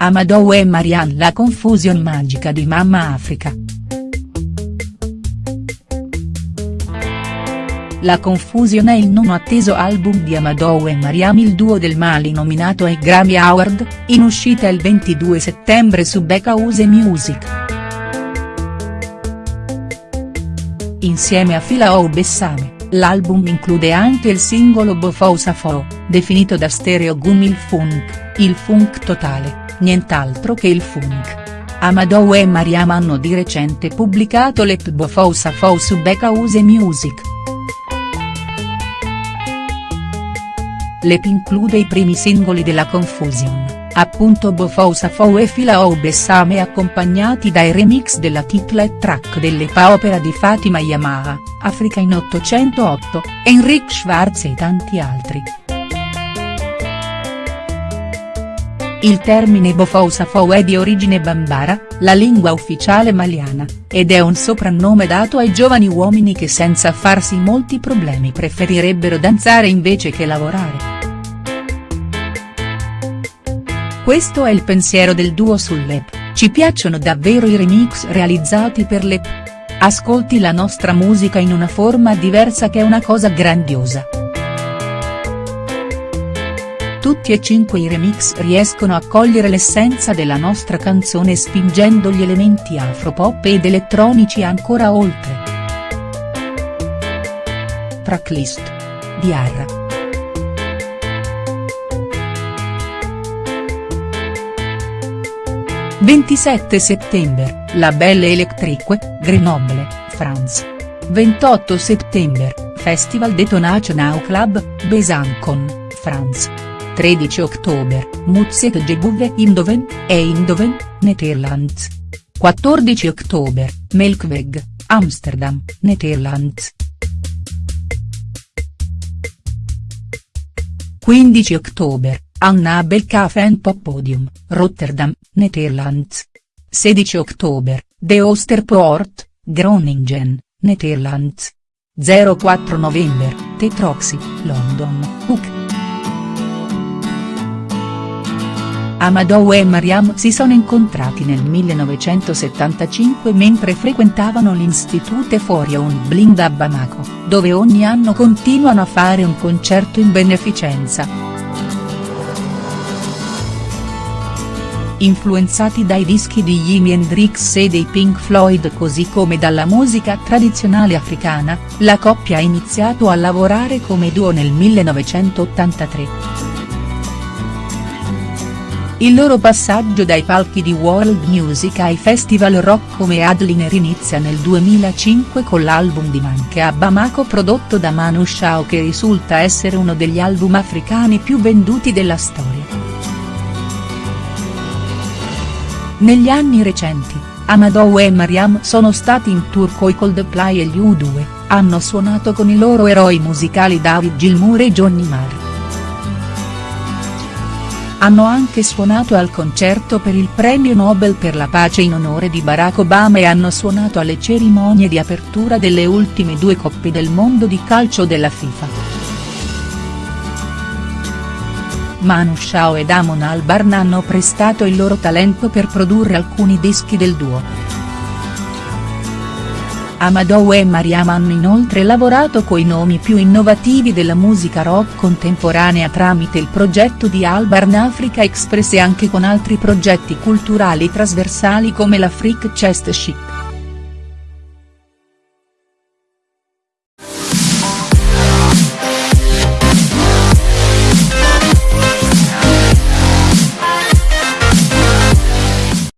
Amadou e Marianne la confusion magica di Mamma Africa. La Confusion è il non atteso album di Amadou e Mariam il duo del Mali nominato ai Grammy Award, in uscita il 22 settembre su House Music. Insieme a Filao Bessame, l'album include anche il singolo Bofou Safo, definito da Stereo Gum il funk, il funk totale, nient'altro che il funk. Amadou e Mariam hanno di recente pubblicato l'ep Bofou Safo su House Music. L'EP include i primi singoli della Confusion, appunto Bofou Safou e Filao Bessame accompagnati dai remix della titlet track dell'EPA opera di Fatima Yamaha, Africa in 808, Enric Schwarz e tanti altri. Il termine Bofou Safou è di origine bambara, la lingua ufficiale maliana, ed è un soprannome dato ai giovani uomini che senza farsi molti problemi preferirebbero danzare invece che lavorare. Questo è il pensiero del duo sull'EP, ci piacciono davvero i remix realizzati per l'EP. Ascolti la nostra musica in una forma diversa che è una cosa grandiosa. Tutti e cinque i remix riescono a cogliere l'essenza della nostra canzone spingendo gli elementi afropop ed elettronici ancora oltre. Tracklist. Diarra. «27 settembre, La Belle Electrique, Grenoble, France. 28 settembre, Festival Detonation Club, Besancon, France. 13 ottobre, Muziek Gebouwe Indoven, e Indoven, Netherlands. 14 ottobre, Melkweg, Amsterdam, Netherlands. 15 ottobre, Annabel Cafe and Pop Podium, Rotterdam, Netherlands. 16 ottobre, De Oosterpoort, Groningen, Netherlands. 04 novembre, Tetroxy, London, UK. Amadou e Mariam si sono incontrati nel 1975 mentre frequentavano l'Institute for Young Blind a Bamako, dove ogni anno continuano a fare un concerto in beneficenza. Influenzati dai dischi di Jimi Hendrix e dei Pink Floyd così come dalla musica tradizionale africana, la coppia ha iniziato a lavorare come duo nel 1983. Il loro passaggio dai palchi di world music ai festival rock come Adliner inizia nel 2005 con l'album di Manche a Bamako prodotto da Manu Chao che risulta essere uno degli album africani più venduti della storia. Negli anni recenti, Amadou e Mariam sono stati in tour coi Coldplay e gli U2, hanno suonato con i loro eroi musicali David Gilmour e Johnny Marr. Hanno anche suonato al concerto per il premio Nobel per la pace in onore di Barack Obama e hanno suonato alle cerimonie di apertura delle ultime due coppe del mondo di calcio della FIFA. Manu Chao ed Amon Albarn hanno prestato il loro talento per produrre alcuni dischi del duo. Amadou e Mariam hanno inoltre lavorato coi nomi più innovativi della musica rock contemporanea tramite il progetto di Albarn Africa Express e anche con altri progetti culturali trasversali come la Freak Chest Chic.